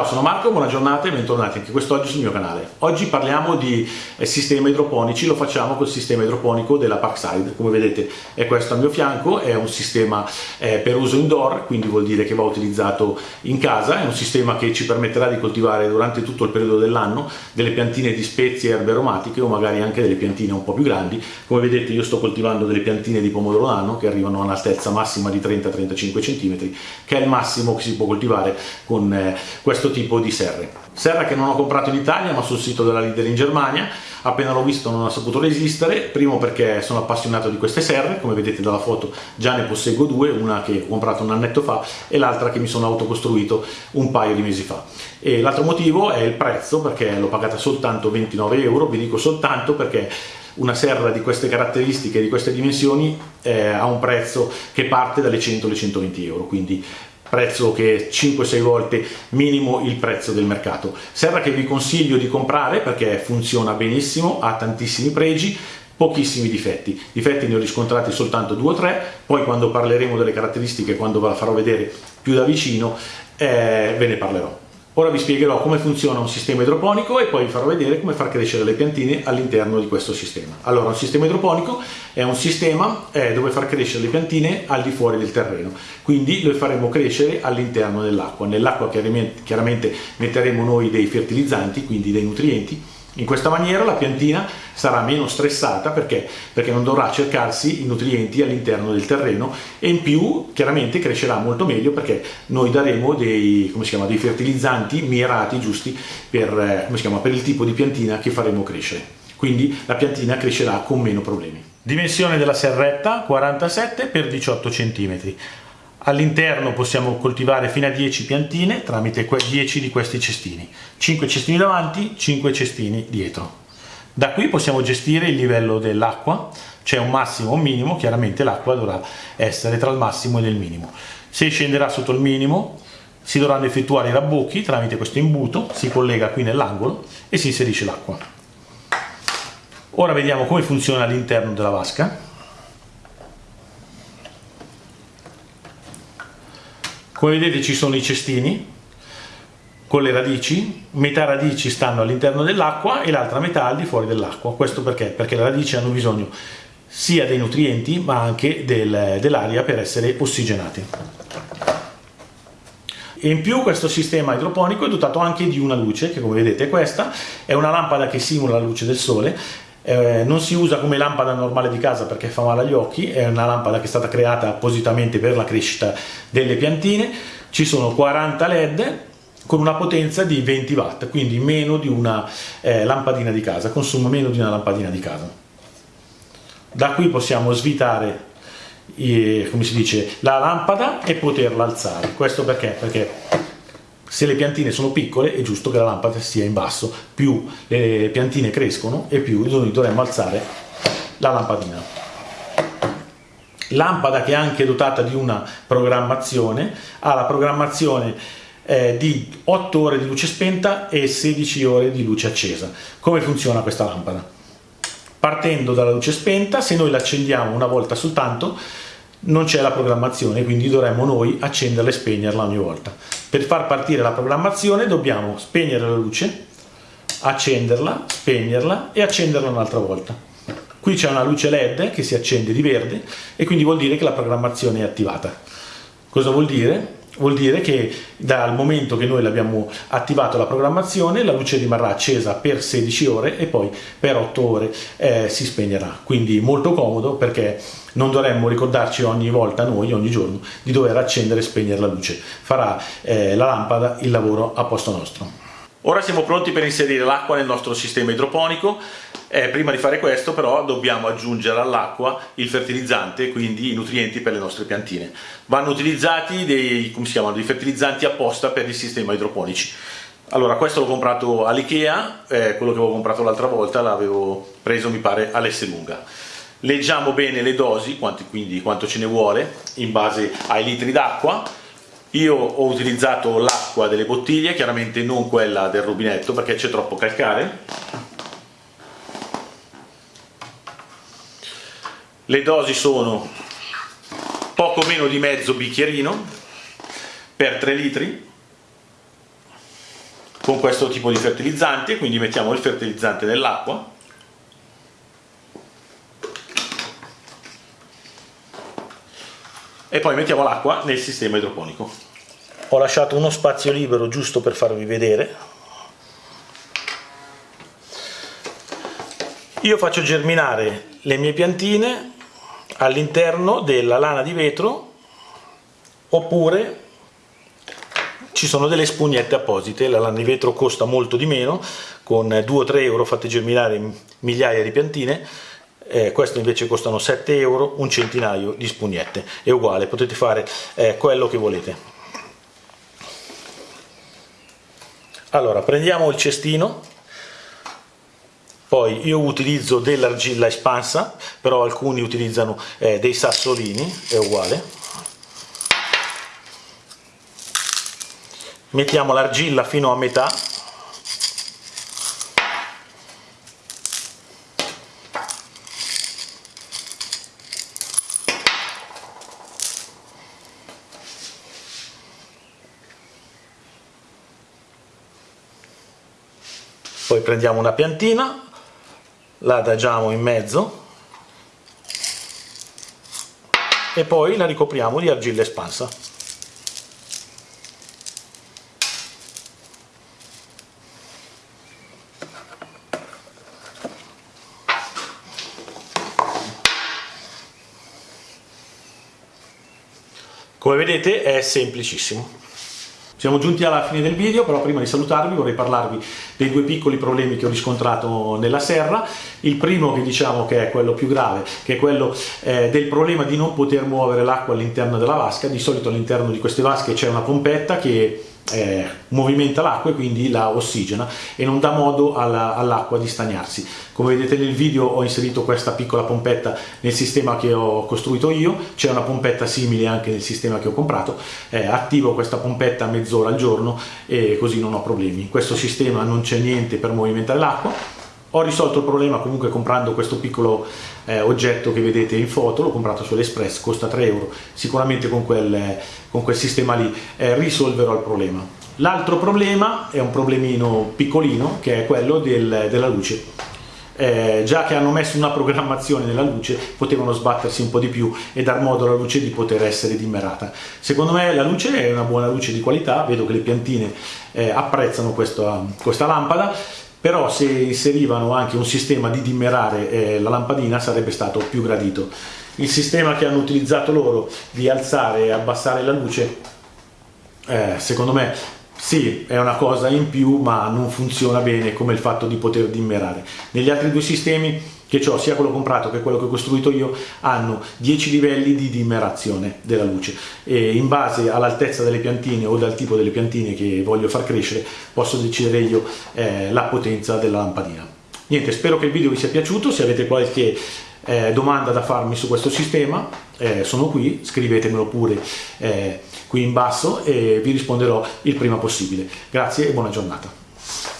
Ciao, sono Marco, buona giornata e bentornati anche quest'oggi sul mio canale. Oggi parliamo di eh, sistemi idroponici, lo facciamo col sistema idroponico della Parkside. Come vedete è questo al mio fianco, è un sistema eh, per uso indoor, quindi vuol dire che va utilizzato in casa, è un sistema che ci permetterà di coltivare durante tutto il periodo dell'anno delle piantine di spezie e erbe aromatiche o magari anche delle piantine un po' più grandi. Come vedete io sto coltivando delle piantine di pomodoro nano che arrivano a un'altezza massima di 30-35 cm, che è il massimo che si può coltivare con eh, questo tipo di serre. Serra che non ho comprato in Italia ma sul sito della Leader in Germania, appena l'ho visto non ho saputo resistere, primo perché sono appassionato di queste serre, come vedete dalla foto già ne posseggo due, una che ho comprato un annetto fa e l'altra che mi sono autocostruito un paio di mesi fa. E l'altro motivo è il prezzo perché l'ho pagata soltanto 29 euro, vi dico soltanto perché una serra di queste caratteristiche, di queste dimensioni, eh, ha un prezzo che parte dalle 100 alle 120 euro, quindi prezzo che è 5-6 volte minimo il prezzo del mercato. Serra che vi consiglio di comprare perché funziona benissimo, ha tantissimi pregi, pochissimi difetti. Difetti ne ho riscontrati soltanto 2 o 3, poi quando parleremo delle caratteristiche, quando ve la farò vedere più da vicino, eh, ve ne parlerò. Ora vi spiegherò come funziona un sistema idroponico e poi vi farò vedere come far crescere le piantine all'interno di questo sistema. Allora, un sistema idroponico è un sistema eh, dove far crescere le piantine al di fuori del terreno, quindi le faremo crescere all'interno dell'acqua. Nell'acqua chiaramente, chiaramente metteremo noi dei fertilizzanti, quindi dei nutrienti, in questa maniera la piantina sarà meno stressata perché? perché non dovrà cercarsi i nutrienti all'interno del terreno e in più chiaramente crescerà molto meglio perché noi daremo dei, chiama, dei fertilizzanti mirati giusti per, eh, chiama, per il tipo di piantina che faremo crescere. Quindi la piantina crescerà con meno problemi. Dimensione della serretta 47 x 18 cm. All'interno possiamo coltivare fino a 10 piantine tramite 10 di questi cestini. 5 cestini davanti, 5 cestini dietro. Da qui possiamo gestire il livello dell'acqua, c'è un massimo o un minimo, chiaramente l'acqua dovrà essere tra il massimo e il minimo. Se scenderà sotto il minimo si dovranno effettuare i rabbocchi tramite questo imbuto, si collega qui nell'angolo e si inserisce l'acqua. Ora vediamo come funziona all'interno della vasca. Come vedete ci sono i cestini con le radici, metà radici stanno all'interno dell'acqua e l'altra metà al di fuori dell'acqua. Questo perché? Perché le radici hanno bisogno sia dei nutrienti ma anche del, dell'aria per essere ossigenati. E in più questo sistema idroponico è dotato anche di una luce, che come vedete è questa, è una lampada che simula la luce del sole, eh, non si usa come lampada normale di casa perché fa male agli occhi, è una lampada che è stata creata appositamente per la crescita delle piantine, ci sono 40 led con una potenza di 20 watt, quindi meno di una eh, lampadina di casa, consuma meno di una lampadina di casa. Da qui possiamo svitare eh, come si dice, la lampada e poterla alzare. Questo perché? Perché se le piantine sono piccole è giusto che la lampada sia in basso, più le piantine crescono e più dovremmo alzare la lampadina. Lampada che è anche dotata di una programmazione, ha la programmazione eh, di 8 ore di luce spenta e 16 ore di luce accesa. Come funziona questa lampada? Partendo dalla luce spenta, se noi la accendiamo una volta soltanto, non c'è la programmazione, quindi dovremmo noi accenderla e spegnerla ogni volta. Per far partire la programmazione dobbiamo spegnere la luce, accenderla, spegnerla e accenderla un'altra volta. Qui c'è una luce LED che si accende di verde e quindi vuol dire che la programmazione è attivata. Cosa vuol dire? Vuol dire che dal momento che noi abbiamo attivato la programmazione la luce rimarrà accesa per 16 ore e poi per 8 ore eh, si spegnerà. Quindi molto comodo perché non dovremmo ricordarci ogni volta noi, ogni giorno, di dover accendere e spegnere la luce. Farà eh, la lampada il lavoro a posto nostro. Ora siamo pronti per inserire l'acqua nel nostro sistema idroponico, eh, prima di fare questo però dobbiamo aggiungere all'acqua il fertilizzante, quindi i nutrienti per le nostre piantine. Vanno utilizzati dei, chiamano, dei fertilizzanti apposta per il sistema idroponici. Allora questo l'ho comprato all'Ikea, eh, quello che avevo comprato l'altra volta l'avevo preso mi pare all'Esselunga. Leggiamo bene le dosi, quanti, quindi quanto ce ne vuole, in base ai litri d'acqua, io ho utilizzato l'acqua delle bottiglie, chiaramente non quella del rubinetto perché c'è troppo calcare. Le dosi sono poco meno di mezzo bicchierino per 3 litri. con questo tipo di fertilizzante, quindi mettiamo il fertilizzante nell'acqua. E poi mettiamo l'acqua nel sistema idroponico. Ho lasciato uno spazio libero giusto per farvi vedere. Io faccio germinare le mie piantine all'interno della lana di vetro oppure ci sono delle spugnette apposite, la lana di vetro costa molto di meno, con 2 3 euro fate germinare migliaia di piantine, eh, queste invece costano 7 euro, un centinaio di spugnette, è uguale, potete fare eh, quello che volete. Allora, prendiamo il cestino, poi io utilizzo dell'argilla espansa, però alcuni utilizzano eh, dei sassolini, è uguale. Mettiamo l'argilla fino a metà poi prendiamo una piantina la adagiamo in mezzo e poi la ricopriamo di argilla espansa Come vedete è semplicissimo. Siamo giunti alla fine del video, però prima di salutarvi vorrei parlarvi dei due piccoli problemi che ho riscontrato nella serra. Il primo che diciamo che è quello più grave, che è quello eh, del problema di non poter muovere l'acqua all'interno della vasca. Di solito all'interno di queste vasche c'è una pompetta che eh, movimenta l'acqua e quindi la ossigena e non dà modo all'acqua all di stagnarsi. Come vedete nel video ho inserito questa piccola pompetta nel sistema che ho costruito io, c'è una pompetta simile anche nel sistema che ho comprato, eh, attivo questa pompetta mezz'ora al giorno e così non ho problemi. In questo sistema non c'è niente per movimentare l'acqua, ho risolto il problema comunque comprando questo piccolo eh, oggetto che vedete in foto, l'ho comprato su AliExpress, costa 3 euro, sicuramente con quel, con quel sistema lì eh, risolverò il problema. L'altro problema è un problemino piccolino che è quello del, della luce. Eh, già che hanno messo una programmazione nella luce potevano sbattersi un po' di più e dar modo alla luce di poter essere dimmerata secondo me la luce è una buona luce di qualità vedo che le piantine eh, apprezzano questa, questa lampada però se inserivano anche un sistema di dimmerare eh, la lampadina sarebbe stato più gradito. Il sistema che hanno utilizzato loro di alzare e abbassare la luce, eh, secondo me sì, è una cosa in più, ma non funziona bene come il fatto di poter dimmerare. Negli altri due sistemi che ho, sia quello comprato che quello che ho costruito io, hanno 10 livelli di dimmerazione della luce e in base all'altezza delle piantine o dal tipo delle piantine che voglio far crescere posso decidere io eh, la potenza della lampadina. Niente, spero che il video vi sia piaciuto, se avete qualche eh, domanda da farmi su questo sistema eh, sono qui, scrivetemelo pure eh, qui in basso e vi risponderò il prima possibile. Grazie e buona giornata.